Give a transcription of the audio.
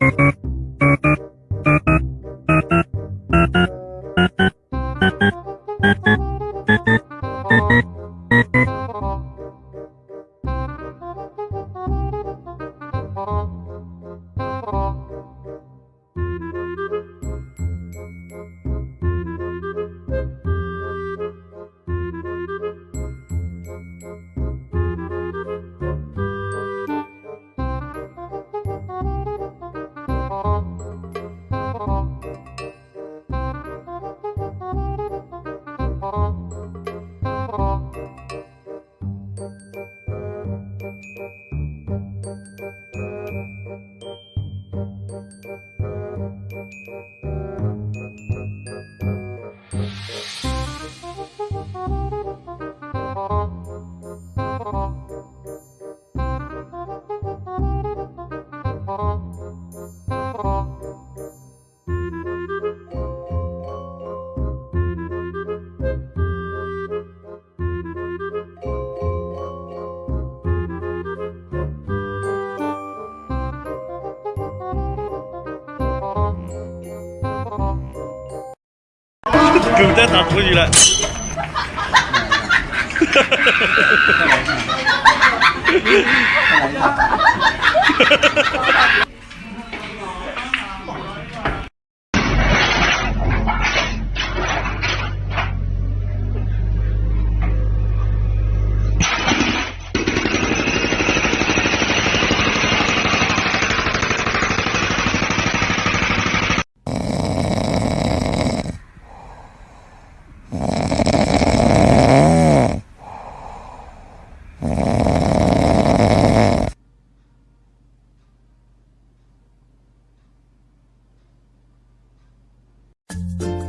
Thank 狗在打脱衣了。Bye.